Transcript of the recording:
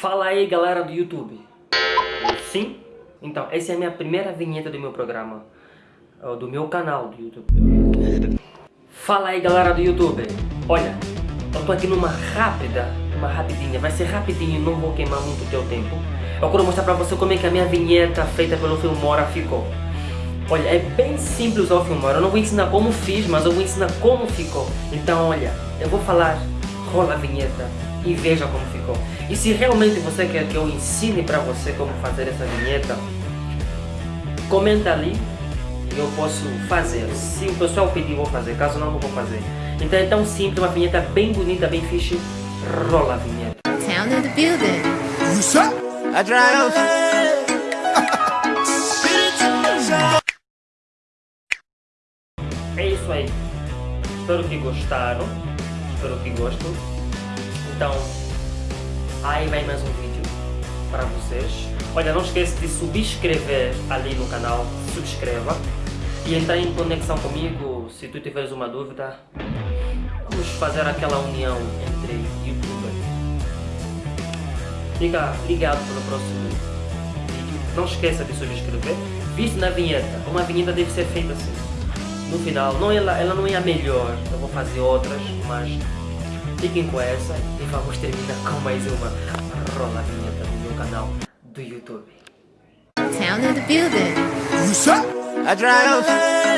Fala aí galera do YouTube. Sim? Então, essa é a minha primeira vinheta do meu programa. Do meu canal do YouTube. Fala aí galera do YouTube. Olha, eu tô aqui numa rápida, uma rapidinha, vai ser rapidinho, não vou queimar muito teu tempo. Eu quero mostrar pra você como é que a minha vinheta feita pelo Filmora ficou. Olha, é bem simples o Filmora, eu não vou ensinar como fiz, mas eu vou ensinar como ficou. Então olha, eu vou falar, rola a vinheta e veja como ficou. E se realmente você quer que eu ensine pra você como fazer essa vinheta, comenta ali e eu posso fazer. Se o pessoal pedir, eu vou fazer. Caso não, não vou fazer. Então é tão simples, uma vinheta bem bonita, bem fixe. Rola a vinheta. Town in the building. É isso aí. Espero que gostaram. Espero que gostem. Então, aí vai mais um vídeo para vocês. Olha, não esqueça de subscrever ali no canal. Subscreva. E entrar em conexão comigo se tu tiveres uma dúvida. Vamos fazer aquela união entre youtubers. Fica ligado para o próximo vídeo. Não esqueça de subscrever. Visto na vinheta, uma vinheta deve ser feita assim. No final, não, ela, ela não é a melhor, eu vou fazer outras, mas fiquem com essa e vamos terminar com mais uma rola vinheta do meu canal do YouTube. Town in the building. Adriano.